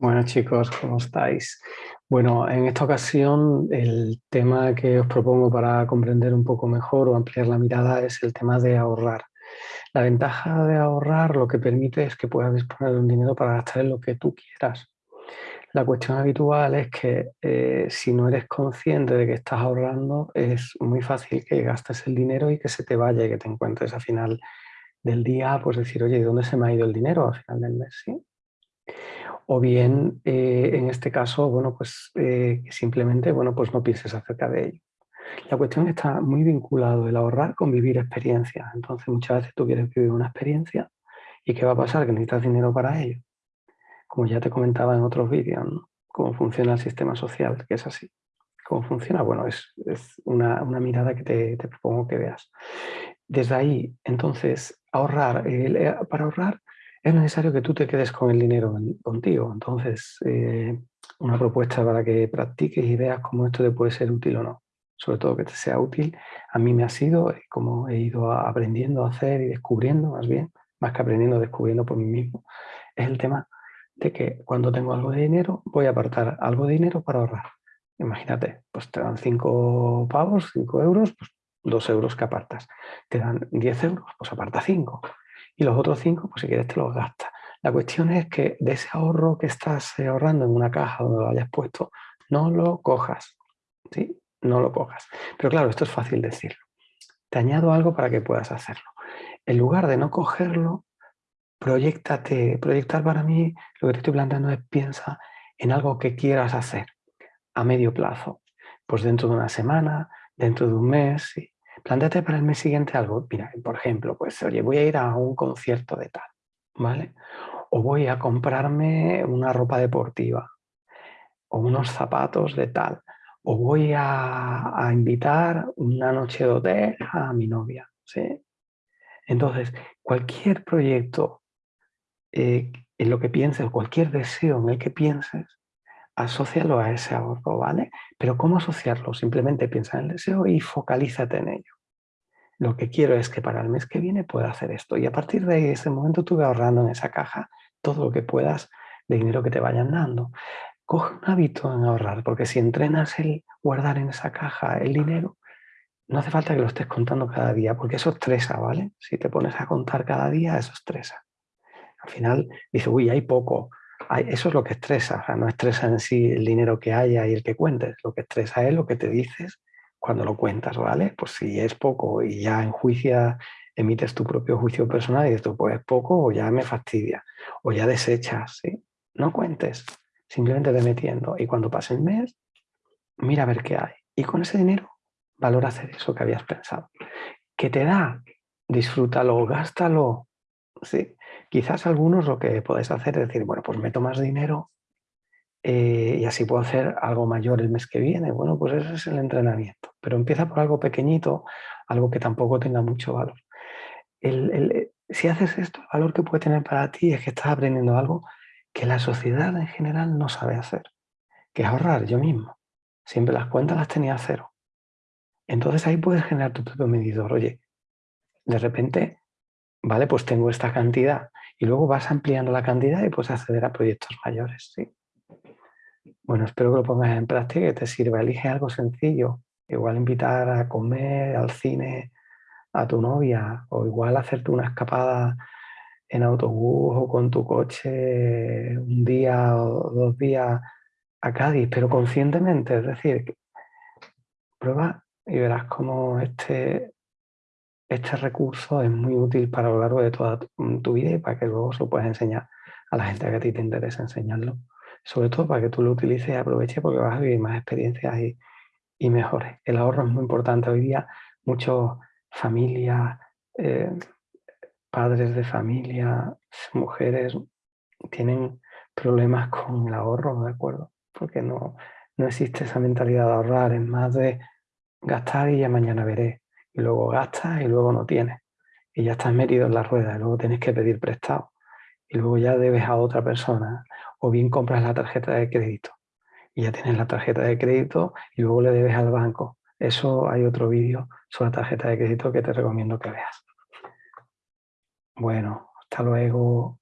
Bueno chicos, ¿cómo estáis? Bueno, en esta ocasión el tema que os propongo para comprender un poco mejor o ampliar la mirada es el tema de ahorrar. La ventaja de ahorrar lo que permite es que puedas disponer de un dinero para gastar en lo que tú quieras. La cuestión habitual es que eh, si no eres consciente de que estás ahorrando, es muy fácil que gastes el dinero y que se te vaya y que te encuentres a final del día, pues decir, oye, ¿de dónde se me ha ido el dinero al final del mes? ¿sí? O bien, eh, en este caso, bueno, pues eh, simplemente bueno, pues no pienses acerca de ello. La cuestión está muy vinculado el ahorrar con vivir experiencias. Entonces, muchas veces tú quieres vivir una experiencia y ¿qué va a pasar? Que necesitas dinero para ello. Como ya te comentaba en otros vídeos. Cómo funciona el sistema social, que es así. ¿Cómo funciona? Bueno, es, una, mirada que te, propongo que veas. Desde ahí, entonces, ahorrar. Eh, para ahorrar es necesario que tú te quedes con el dinero contigo. Entonces, eh, una propuesta para que practiques y veas cómo esto te puede ser útil o no. Sobre todo que te sea útil. A mí me ha sido, eh, como he ido aprendiendo a hacer y descubriendo, más bien, más que aprendiendo, descubriendo por mí mismo, es el tema de que cuando tengo algo de dinero, voy a apartar algo de dinero para ahorrar. Imagínate, pues te dan 5 pavos, 5 euros, pues 2 euros que apartas. Te dan 10 euros, pues aparta 5 y los otros cinco, pues si quieres te los gastas. La cuestión es que de ese ahorro que estás ahorrando en una caja donde lo hayas puesto, no lo cojas, ¿sí? No lo cojas. Pero claro, esto es fácil decirlo. Te añado algo para que puedas hacerlo. En lugar de no cogerlo, proyectate. Proyectar para mí, lo que te estoy planteando es piensa en algo que quieras hacer a medio plazo. Pues dentro de una semana, dentro de un mes. Plántate para el mes siguiente algo. Mira, por ejemplo, pues oye, voy a ir a un concierto de tal, ¿vale? O voy a comprarme una ropa deportiva o unos zapatos de tal. O voy a, invitar una noche de hotel a mi novia, ¿sí? Entonces, cualquier proyecto eh, en lo que pienses, cualquier deseo en el que pienses, asócialo a ese ahorro, ¿vale? Pero ¿cómo asociarlo? Simplemente piensa en el deseo y focalízate en ello. Lo que quiero es que para el mes que viene pueda hacer esto. Y a partir de ese momento tú ahorrando en esa caja todo lo que puedas de dinero que te vayan dando. Coge un hábito en ahorrar, porque si entrenas el guardar en esa caja el dinero, no hace falta que lo estés contando cada día, porque eso estresa, ¿vale? Si te pones a contar cada día, eso estresa. Al final dice, uy, hay poco, eso es lo que estresa, o sea, no estresa en sí el dinero que haya y el que cuentes, lo que estresa es lo que te dices cuando lo cuentas, ¿vale? Pues si es poco y ya en juicio emites tu propio juicio personal y dices, pues es poco o ya me fastidia, o ya desechas, ¿sí? No cuentes, simplemente ve metiendo y cuando pase el mes, mira a ver qué hay. Y con ese dinero, valora hacer eso que habías pensado. ¿Qué te da? Disfrútalo, gástalo, ¿sí? Quizás algunos lo que podéis hacer es decir, bueno, pues meto más dinero eh, y así puedo hacer algo mayor el mes que viene. Bueno, pues ese es el entrenamiento. Pero empieza por algo pequeñito, algo que tampoco tenga mucho valor. Eh, si haces esto, el valor que puede tener para ti es que estás aprendiendo algo que la sociedad en general no sabe hacer, que es ahorrar yo mismo. Siempre las cuentas las tenía a cero. Entonces ahí puedes generar tu propio medidor. Oye, de repente, vale, pues tengo esta cantidad y luego vas ampliando la cantidad y puedes acceder a proyectos mayores. ¿sí? Bueno, espero que lo pongas en práctica y te sirva. Elige algo sencillo. Igual invitar a comer, al cine, a tu novia, o igual hacerte una escapada en autobús o con tu coche un día o dos días a Cádiz, pero conscientemente, es decir, prueba y verás cómo este, este recurso es muy útil para lo largo de toda tu, vida y para que luego se lo puedas enseñar a la gente que a ti te interesa enseñarlo. Sobre todo para que tú lo utilices y aproveches porque vas a vivir más experiencias y, y mejores. El ahorro es muy importante. Hoy día muchas familias, eh, padres de familia, mujeres, tienen problemas con el ahorro, ¿de acuerdo? Porque no, no existe esa mentalidad de ahorrar, es más de gastar y ya mañana veré y luego gastas y luego no tienes. Y ya estás metido en la rueda y luego tienes que pedir prestado. Y luego ya debes a otra persona. O bien compras la tarjeta de crédito. Y ya tienes la tarjeta de crédito y luego le debes al banco. Eso hay otro vídeo sobre la tarjeta de crédito que te recomiendo que veas. Bueno, hasta luego.